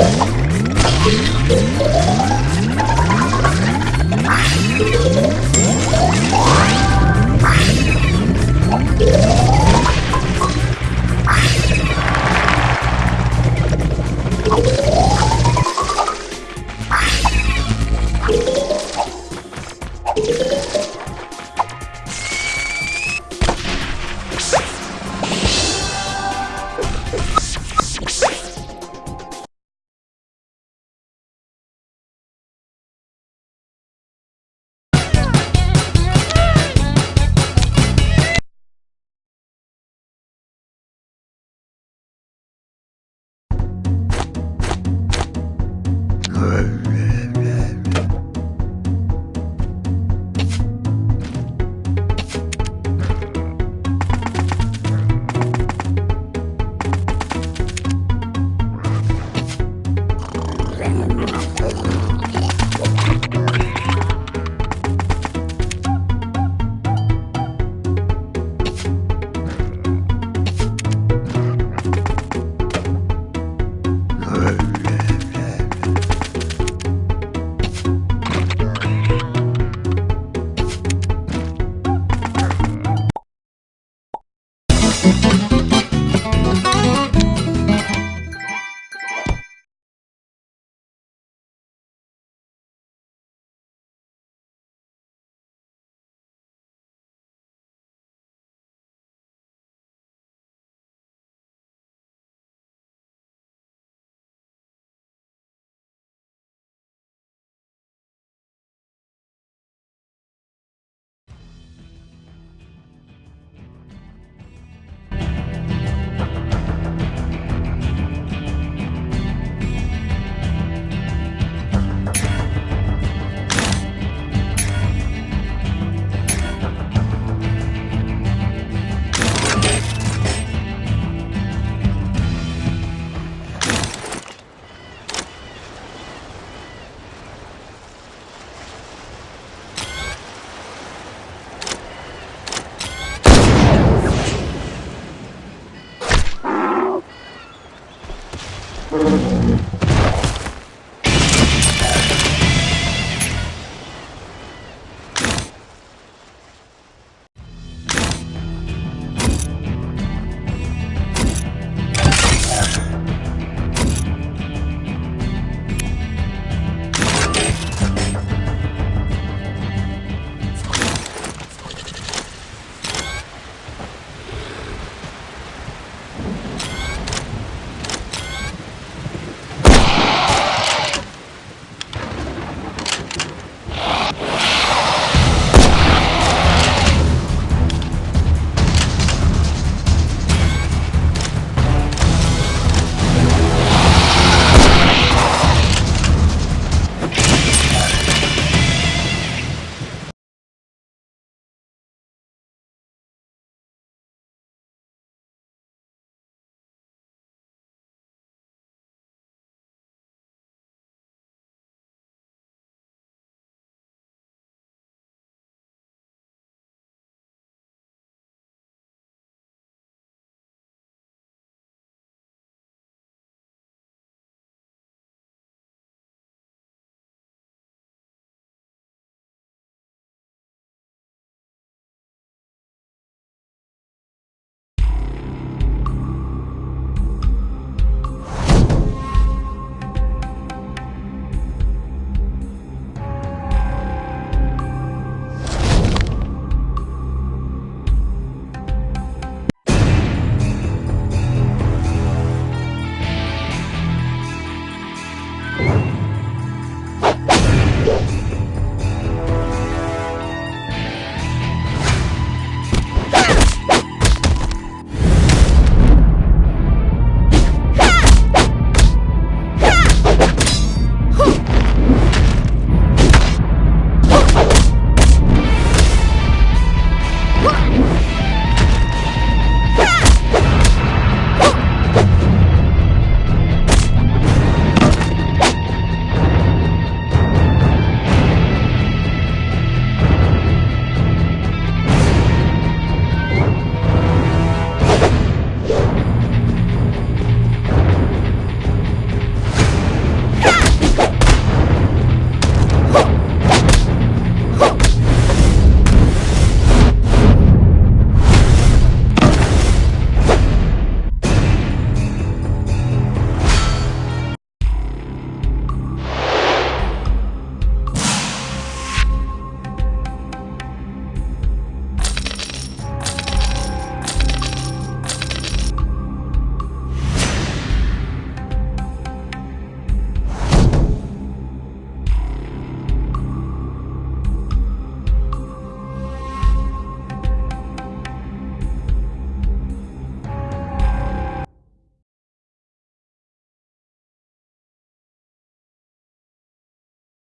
Thank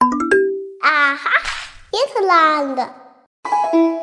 Aha! It's land.